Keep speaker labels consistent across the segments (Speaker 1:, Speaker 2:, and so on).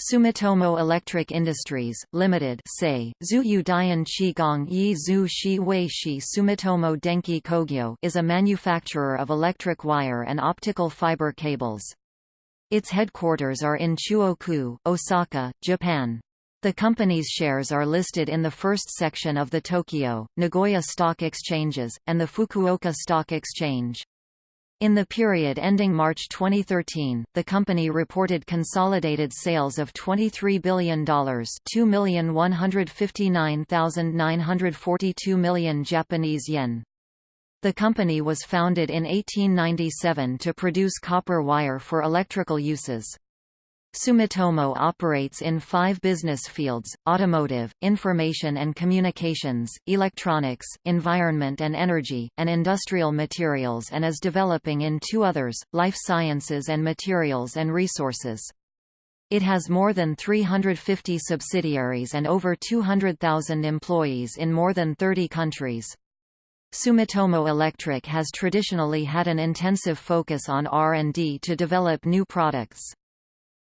Speaker 1: Sumitomo Electric Industries, Limited say, Zuyu Dian Yi Zhu Shi Wei Shi Sumitomo Denki Kogyo is a manufacturer of electric wire and optical fiber cables. Its headquarters are in Chuoku, Osaka, Japan. The company's shares are listed in the first section of the Tokyo, Nagoya Stock Exchanges, and the Fukuoka Stock Exchange. In the period ending March 2013, the company reported consolidated sales of $23 billion 2,159,942 million Japanese yen. The company was founded in 1897 to produce copper wire for electrical uses. Sumitomo operates in five business fields, automotive, information and communications, electronics, environment and energy, and industrial materials and is developing in two others, life sciences and materials and resources. It has more than 350 subsidiaries and over 200,000 employees in more than 30 countries. Sumitomo Electric has traditionally had an intensive focus on R&D to develop new products.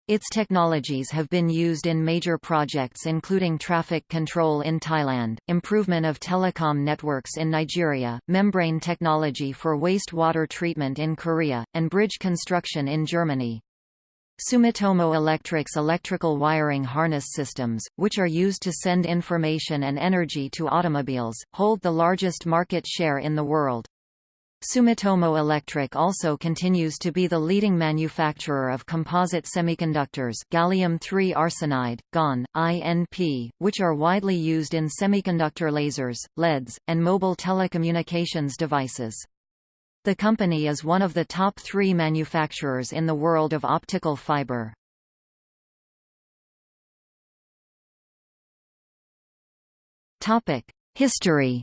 Speaker 1: Its technologies have been used in major projects including traffic control in Thailand, improvement of telecom networks in Nigeria, membrane technology for wastewater treatment in Korea, and bridge construction in Germany. Sumitomo Electric's electrical wiring harness systems, which are used to send information and energy to automobiles, hold the largest market share in the world. Sumitomo Electric also continues to be the leading manufacturer of composite semiconductors gallium-3 arsenide, GaN, INP, which are widely used in semiconductor lasers, LEDs, and mobile telecommunications devices. The company is one of the top three manufacturers in the world of optical fiber. History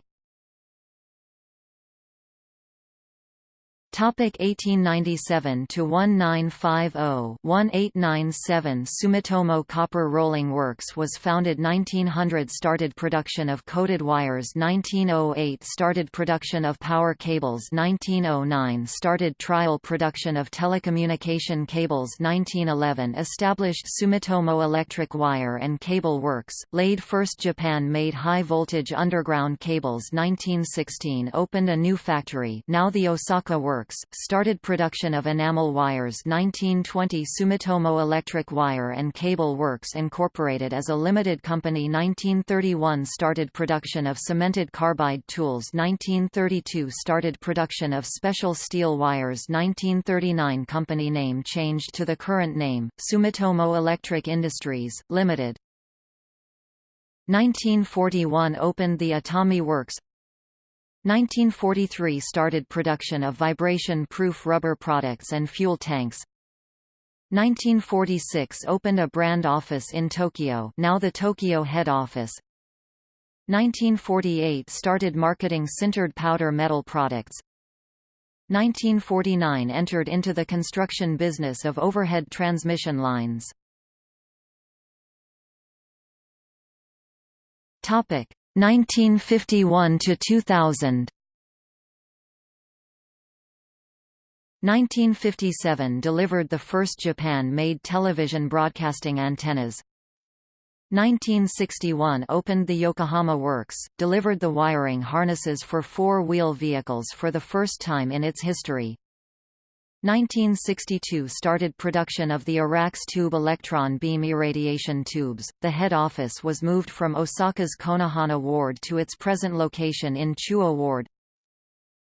Speaker 1: Topic 1897 to 1950 1897 Sumitomo Copper Rolling Works was founded 1900 started production of coated wires 1908 started production of power cables 1909 started trial production of telecommunication cables 1911 established Sumitomo Electric Wire and Cable Works laid first Japan-made high voltage underground cables 1916 opened a new factory now the Osaka Works Works, started production of enamel wires 1920 Sumitomo Electric Wire and Cable Works Incorporated as a limited company 1931 started production of cemented carbide tools 1932 started production of special steel wires 1939 company name changed to the current name, Sumitomo Electric Industries, Limited. 1941 opened the Atami Works 1943 started production of vibration-proof rubber products and fuel tanks. 1946 opened a brand office in Tokyo now the Tokyo head office. 1948 started marketing sintered powder metal products. 1949 entered into the construction business of overhead transmission lines. Topic: 1951 to 2000 1957 delivered the first Japan-made television broadcasting antennas. 1961 opened the Yokohama Works, delivered the wiring harnesses for four-wheel vehicles for the first time in its history. 1962 started production of the Irrax tube electron beam irradiation tubes. The head office was moved from Osaka's Konohana Ward to its present location in Chuo Ward.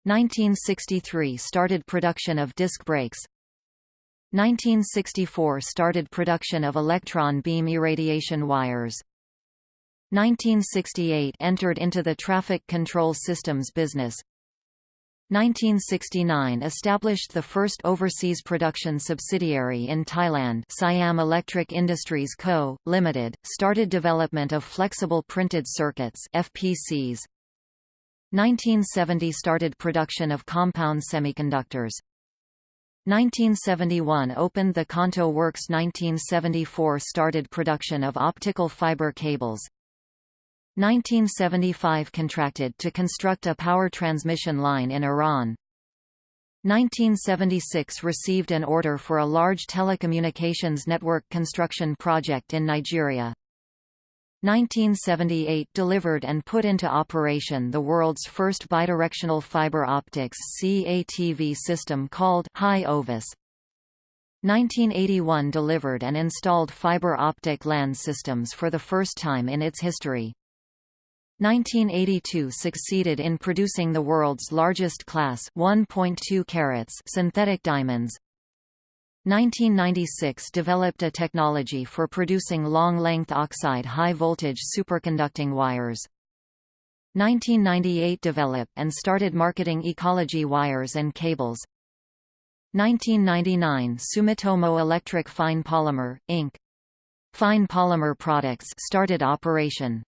Speaker 1: 1963 started production of disc brakes. 1964 started production of electron beam irradiation wires. 1968 entered into the traffic control systems business. 1969 established the first overseas production subsidiary in Thailand Siam Electric Industries Co., Limited, started development of flexible printed circuits FPCs. 1970 started production of compound semiconductors. 1971 opened the Kanto Works 1974 started production of optical fiber cables 1975 contracted to construct a power transmission line in Iran. 1976 received an order for a large telecommunications network construction project in Nigeria. 1978 delivered and put into operation the world's first bidirectional fiber optics CATV system called Hi-OVIS. 1981 delivered and installed fiber optic LAN systems for the first time in its history. 1982 succeeded in producing the world's largest class 1.2 carats synthetic diamonds. 1996 developed a technology for producing long-length oxide high-voltage superconducting wires. 1998 developed and started marketing ecology wires and cables. 1999 Sumitomo Electric Fine Polymer, Inc. Fine polymer products started operation.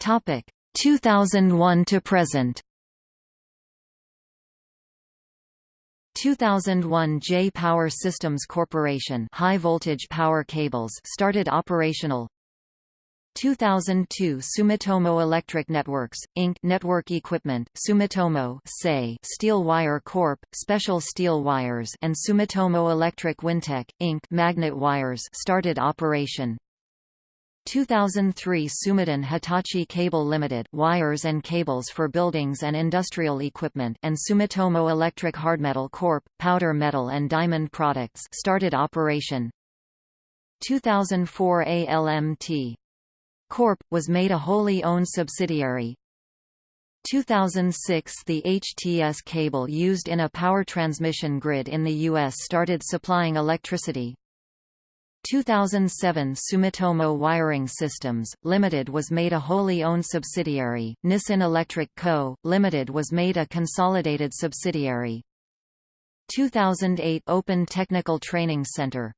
Speaker 1: Topic 2001 to present. 2001 J Power Systems Corporation high voltage power cables started operational 2002 Sumitomo Electric Networks, Inc. Network Equipment, Sumitomo say Steel Wire Corp., Special Steel Wires and Sumitomo Electric Wintec, Inc. Magnet Wires started operation 2003 Sumitomo Hitachi Cable Limited wires and cables for buildings and industrial equipment and Sumitomo Electric Hardmetal Corp. powder metal and diamond products started operation 2004 ALMT Corp. was made a wholly owned subsidiary 2006 The HTS cable used in a power transmission grid in the U.S. started supplying electricity 2007 Sumitomo Wiring Systems, Limited was made a wholly owned subsidiary, Nissin Electric Co., Limited was made a consolidated subsidiary. 2008 Open Technical Training Center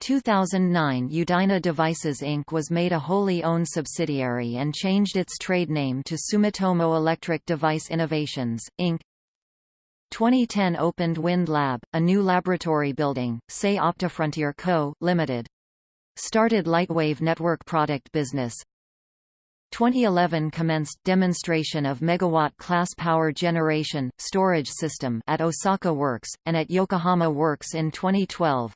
Speaker 1: 2009 Eudyna Devices Inc. was made a wholly owned subsidiary and changed its trade name to Sumitomo Electric Device Innovations, Inc. 2010 opened Wind Lab, a new laboratory building, say OptiFrontier Co., Ltd. Started Lightwave Network product business. 2011 commenced demonstration of megawatt-class power generation, storage system at Osaka Works, and at Yokohama Works in 2012.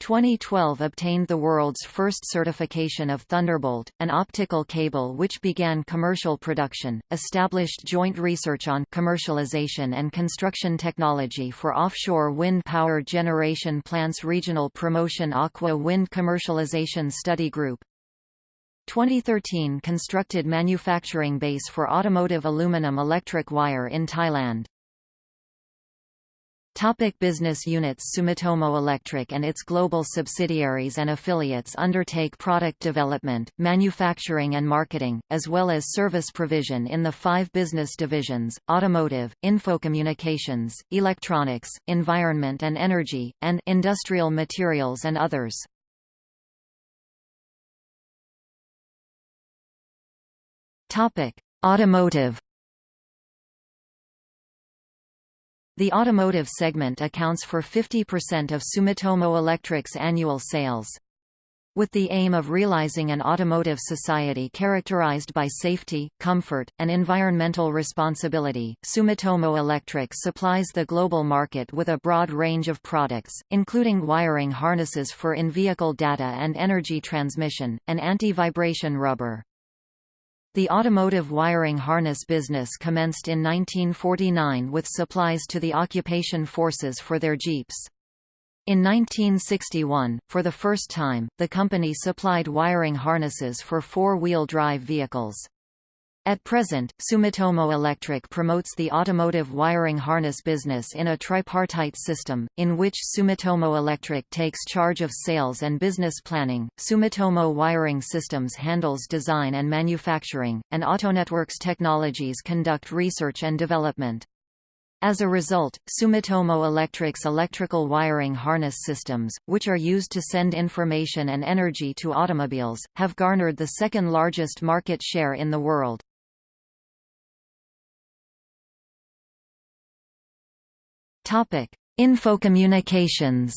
Speaker 1: 2012 obtained the world's first certification of Thunderbolt, an optical cable which began commercial production, established joint research on commercialization and construction technology for offshore wind power generation plants Regional Promotion Aqua Wind Commercialization Study Group. 2013 constructed manufacturing base for automotive aluminum electric wire in Thailand Topic business units Sumitomo Electric and its global subsidiaries and affiliates undertake product development, manufacturing and marketing, as well as service provision in the five business divisions, automotive, infocommunications, electronics, environment and energy, and industrial materials and others. Topic. Automotive The automotive segment accounts for 50% of Sumitomo Electric's annual sales. With the aim of realizing an automotive society characterized by safety, comfort, and environmental responsibility, Sumitomo Electric supplies the global market with a broad range of products, including wiring harnesses for in-vehicle data and energy transmission, and anti-vibration rubber. The automotive wiring harness business commenced in 1949 with supplies to the occupation forces for their jeeps. In 1961, for the first time, the company supplied wiring harnesses for four-wheel drive vehicles. At present, Sumitomo Electric promotes the automotive wiring harness business in a tripartite system, in which Sumitomo Electric takes charge of sales and business planning, Sumitomo Wiring Systems handles design and manufacturing, and Autonetworks Technologies conduct research and development. As a result, Sumitomo Electric's electrical wiring harness systems, which are used to send information and energy to automobiles, have garnered the second largest market share in the world. Topic: Infocommunications.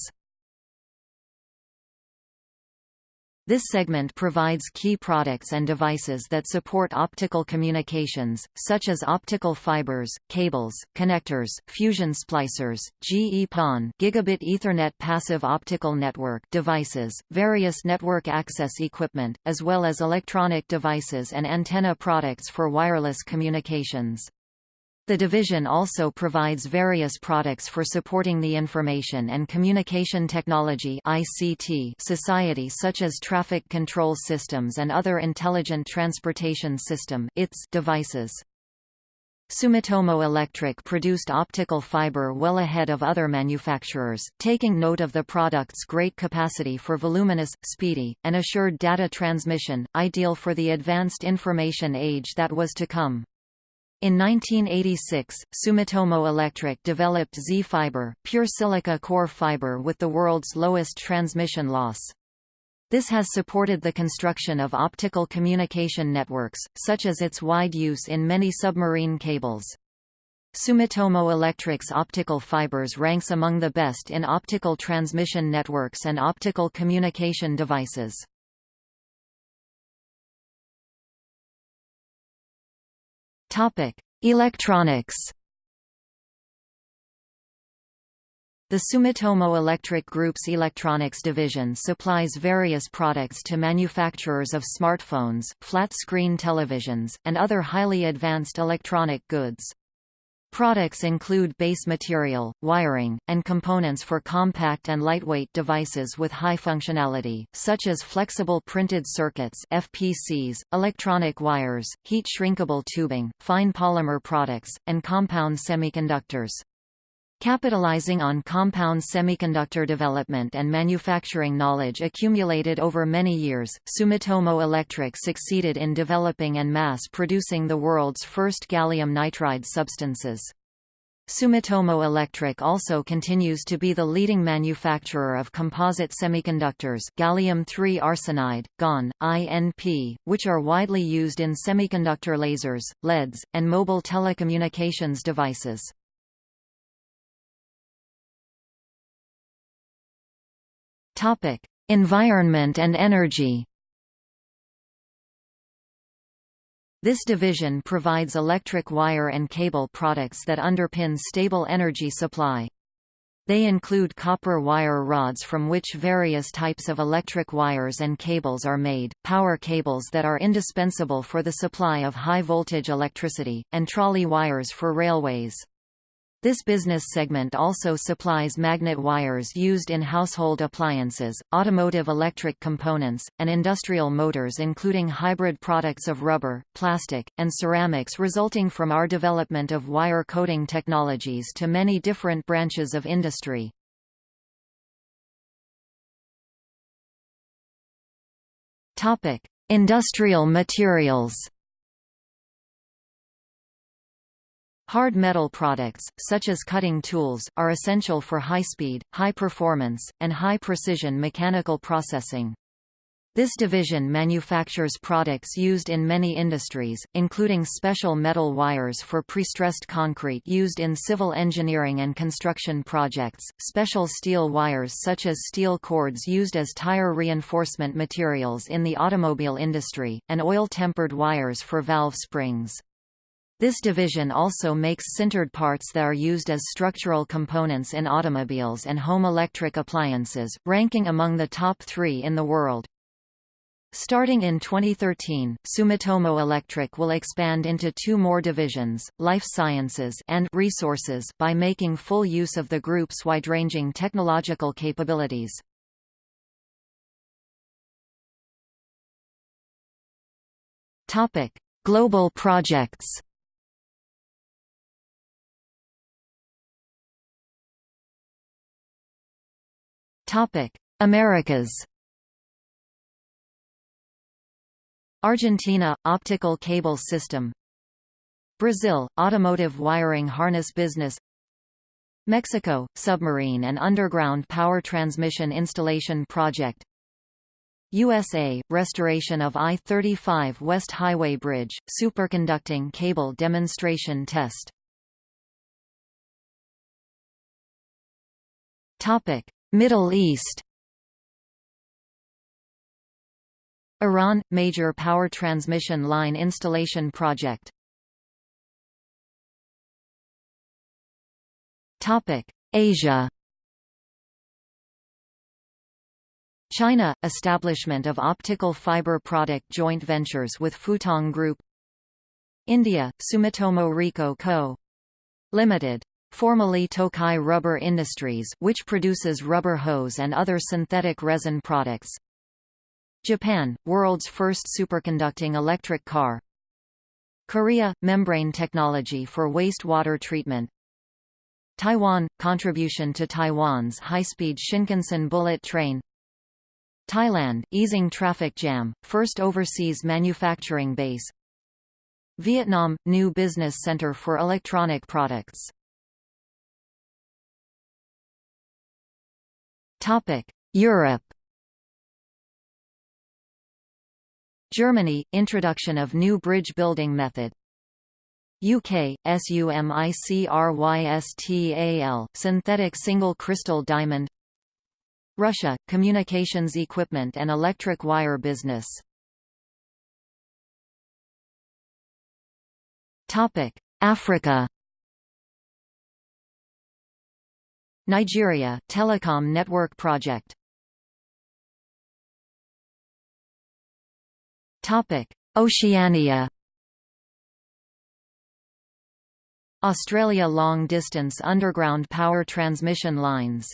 Speaker 1: This segment provides key products and devices that support optical communications, such as optical fibers, cables, connectors, fusion splicers, GE-PON gigabit Ethernet passive optical network devices, various network access equipment, as well as electronic devices and antenna products for wireless communications. The division also provides various products for supporting the information and communication technology (ICT) society such as traffic control systems and other intelligent transportation system (ITS) devices. Sumitomo Electric produced optical fiber well ahead of other manufacturers, taking note of the product's great capacity for voluminous, speedy, and assured data transmission, ideal for the advanced information age that was to come. In 1986, Sumitomo Electric developed Z-fiber, pure silica core fiber with the world's lowest transmission loss. This has supported the construction of optical communication networks, such as its wide use in many submarine cables. Sumitomo Electric's optical fibers ranks among the best in optical transmission networks and optical communication devices. Topic: Electronics. The Sumitomo Electric Group's electronics division supplies various products to manufacturers of smartphones, flat-screen televisions, and other highly advanced electronic goods. Products include base material, wiring, and components for compact and lightweight devices with high functionality, such as flexible printed circuits FPCs, electronic wires, heat-shrinkable tubing, fine polymer products, and compound semiconductors. Capitalizing on compound semiconductor development and manufacturing knowledge accumulated over many years, Sumitomo Electric succeeded in developing and mass-producing the world's first gallium nitride substances. Sumitomo Electric also continues to be the leading manufacturer of composite semiconductors gallium-3 arsenide, GaN, INP, which are widely used in semiconductor lasers, LEDs, and mobile telecommunications devices. Topic: Environment and energy. This division provides electric wire and cable products that underpin stable energy supply. They include copper wire rods from which various types of electric wires and cables are made, power cables that are indispensable for the supply of high-voltage electricity, and trolley wires for railways. This business segment also supplies magnet wires used in household appliances, automotive electric components, and industrial motors including hybrid products of rubber, plastic, and ceramics resulting from our development of wire coating technologies to many different branches of industry. Industrial materials Hard metal products, such as cutting tools, are essential for high-speed, high-performance, and high-precision mechanical processing. This division manufactures products used in many industries, including special metal wires for prestressed concrete used in civil engineering and construction projects, special steel wires such as steel cords used as tire reinforcement materials in the automobile industry, and oil-tempered wires for valve springs. This division also makes sintered parts that are used as structural components in automobiles and home electric appliances, ranking among the top three in the world. Starting in 2013, Sumitomo Electric will expand into two more divisions, Life Sciences and Resources by making full use of the group's wide-ranging technological capabilities. Global projects Americas. Argentina optical cable system. Brazil automotive wiring harness business. Mexico submarine and underground power transmission installation project. USA restoration of I-35 West Highway Bridge superconducting cable demonstration test. Middle East. Iran – Major power transmission line installation project. Asia. China – Establishment of optical fiber product joint ventures with Futong Group. India – Sumitomo Riko Co. Limited. Formerly Tokai Rubber Industries which produces rubber hose and other synthetic resin products. Japan – world's first superconducting electric car. Korea – membrane technology for wastewater treatment. Taiwan – contribution to Taiwan's high-speed Shinkansen bullet train. Thailand – easing traffic jam, first overseas manufacturing base. Vietnam – new business center for electronic products Europe Germany – introduction of new bridge building method. UK, SUMICRYSTAL synthetic single crystal diamond. Russia – communications equipment and electric wire business. Africa Nigeria – telecom network project. Topic Oceania. Australia long-distance underground power transmission lines